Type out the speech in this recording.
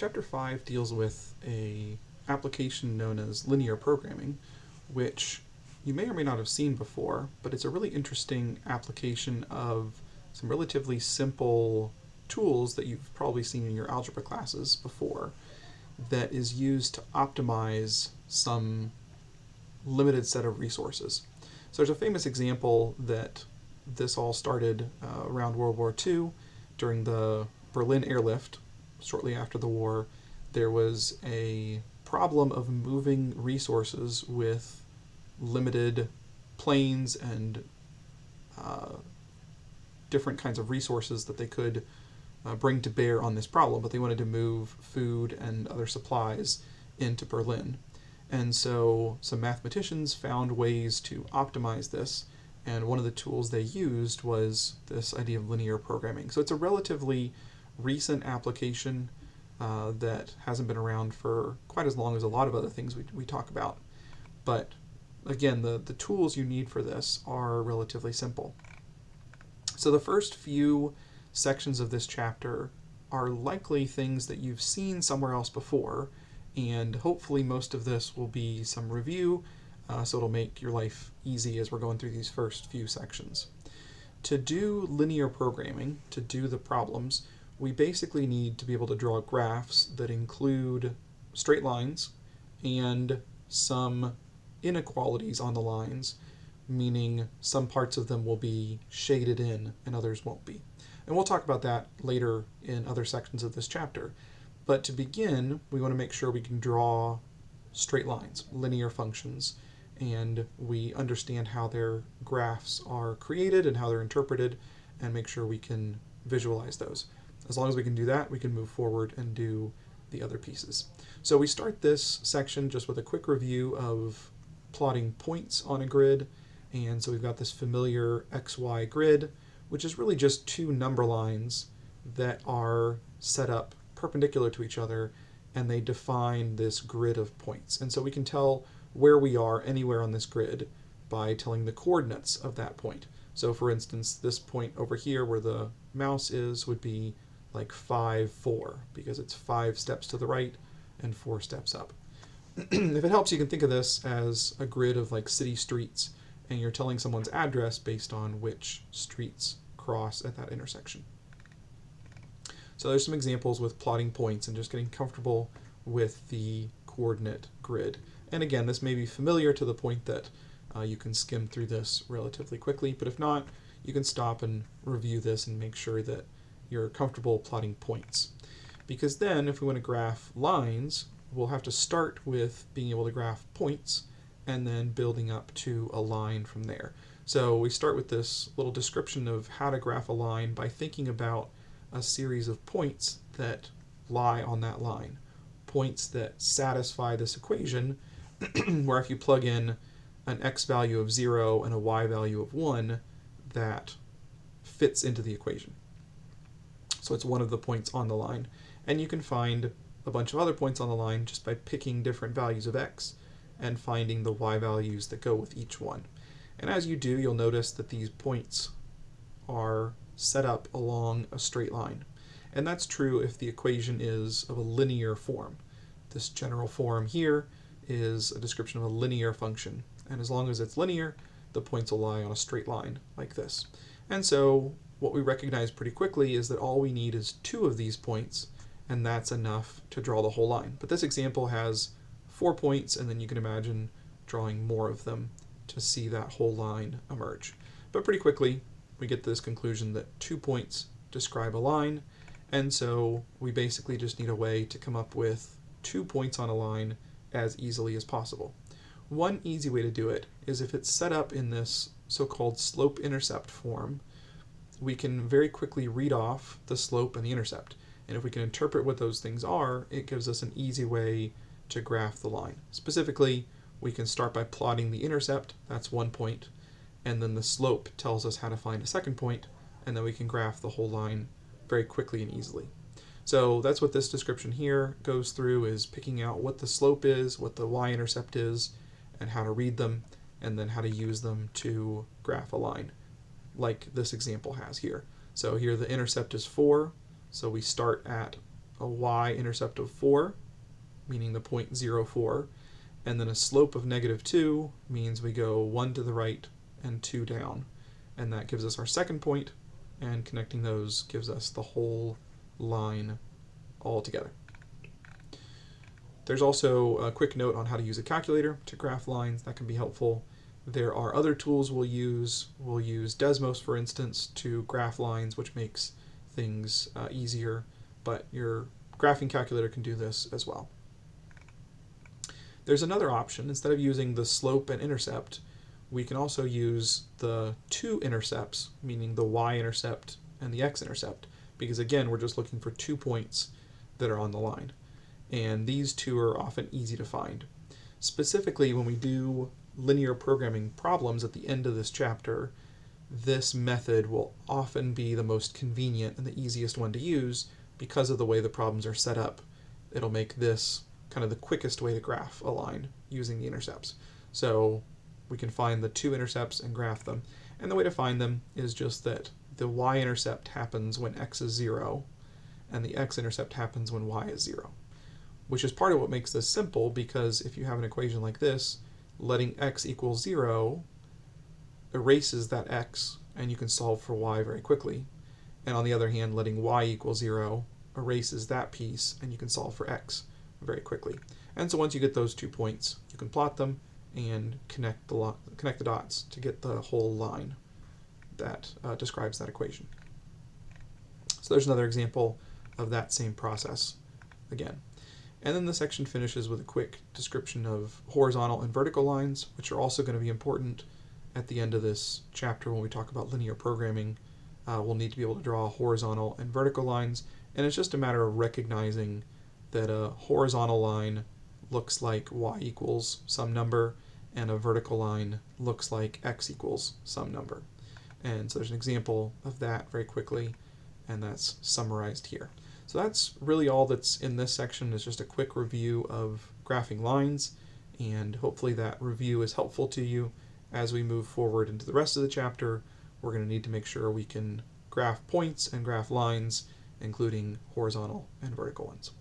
Chapter 5 deals with a application known as linear programming, which you may or may not have seen before, but it's a really interesting application of some relatively simple tools that you've probably seen in your algebra classes before that is used to optimize some limited set of resources. So there's a famous example that this all started uh, around World War II during the Berlin airlift. Shortly after the war, there was a problem of moving resources with limited planes and uh, different kinds of resources that they could uh, bring to bear on this problem, but they wanted to move food and other supplies into Berlin. And so some mathematicians found ways to optimize this, and one of the tools they used was this idea of linear programming. So it's a relatively recent application uh, that hasn't been around for quite as long as a lot of other things we, we talk about. But again, the, the tools you need for this are relatively simple. So the first few sections of this chapter are likely things that you've seen somewhere else before, and hopefully most of this will be some review, uh, so it'll make your life easy as we're going through these first few sections. To do linear programming, to do the problems, we basically need to be able to draw graphs that include straight lines and some inequalities on the lines, meaning some parts of them will be shaded in and others won't be. And we'll talk about that later in other sections of this chapter. But to begin, we want to make sure we can draw straight lines, linear functions, and we understand how their graphs are created and how they're interpreted, and make sure we can visualize those. As long as we can do that, we can move forward and do the other pieces. So we start this section just with a quick review of plotting points on a grid. And so we've got this familiar XY grid which is really just two number lines that are set up perpendicular to each other and they define this grid of points. And so we can tell where we are anywhere on this grid by telling the coordinates of that point. So for instance, this point over here where the mouse is would be like 5, 4, because it's 5 steps to the right and 4 steps up. if it helps, you can think of this as a grid of like city streets, and you're telling someone's address based on which streets cross at that intersection. So there's some examples with plotting points and just getting comfortable with the coordinate grid. And again, this may be familiar to the point that uh, you can skim through this relatively quickly, but if not, you can stop and review this and make sure that you're comfortable plotting points. Because then, if we want to graph lines, we'll have to start with being able to graph points and then building up to a line from there. So we start with this little description of how to graph a line by thinking about a series of points that lie on that line. Points that satisfy this equation, where if you plug in an x value of 0 and a y value of 1, that fits into the equation. So it's one of the points on the line. And you can find a bunch of other points on the line just by picking different values of x and finding the y values that go with each one. And as you do, you'll notice that these points are set up along a straight line. And that's true if the equation is of a linear form. This general form here is a description of a linear function. And as long as it's linear, the points will lie on a straight line like this. And so what we recognize pretty quickly is that all we need is two of these points, and that's enough to draw the whole line. But this example has four points, and then you can imagine drawing more of them to see that whole line emerge. But pretty quickly, we get to this conclusion that two points describe a line, and so we basically just need a way to come up with two points on a line as easily as possible. One easy way to do it is if it's set up in this so-called slope-intercept form, we can very quickly read off the slope and the intercept. And if we can interpret what those things are, it gives us an easy way to graph the line. Specifically, we can start by plotting the intercept, that's one point, and then the slope tells us how to find a second point, and then we can graph the whole line very quickly and easily. So that's what this description here goes through is picking out what the slope is, what the y-intercept is, and how to read them, and then how to use them to graph a line, like this example has here. So here the intercept is 4, so we start at a y-intercept of 4, meaning the point 0, 4, and then a slope of negative 2 means we go 1 to the right and 2 down. And that gives us our second point, and connecting those gives us the whole line all together. There's also a quick note on how to use a calculator to graph lines. That can be helpful. There are other tools we'll use. We'll use Desmos, for instance, to graph lines, which makes things uh, easier, but your graphing calculator can do this as well. There's another option. Instead of using the slope and intercept, we can also use the two intercepts, meaning the y-intercept and the x-intercept, because again, we're just looking for two points that are on the line. And these two are often easy to find. Specifically, when we do linear programming problems at the end of this chapter, this method will often be the most convenient and the easiest one to use because of the way the problems are set up. It'll make this kind of the quickest way to graph a line using the intercepts. So we can find the two intercepts and graph them. And the way to find them is just that the y-intercept happens when x is 0, and the x-intercept happens when y is 0. Which is part of what makes this simple, because if you have an equation like this, letting x equal 0 erases that x, and you can solve for y very quickly. And on the other hand, letting y equal 0 erases that piece, and you can solve for x very quickly. And so once you get those two points, you can plot them and connect the, connect the dots to get the whole line that uh, describes that equation. So there's another example of that same process again. And then the section finishes with a quick description of horizontal and vertical lines, which are also going to be important at the end of this chapter when we talk about linear programming. Uh, we'll need to be able to draw horizontal and vertical lines, and it's just a matter of recognizing that a horizontal line looks like y equals some number, and a vertical line looks like x equals some number. And so there's an example of that very quickly, and that's summarized here. So that's really all that's in this section is just a quick review of graphing lines, and hopefully that review is helpful to you as we move forward into the rest of the chapter. We're going to need to make sure we can graph points and graph lines, including horizontal and vertical ones.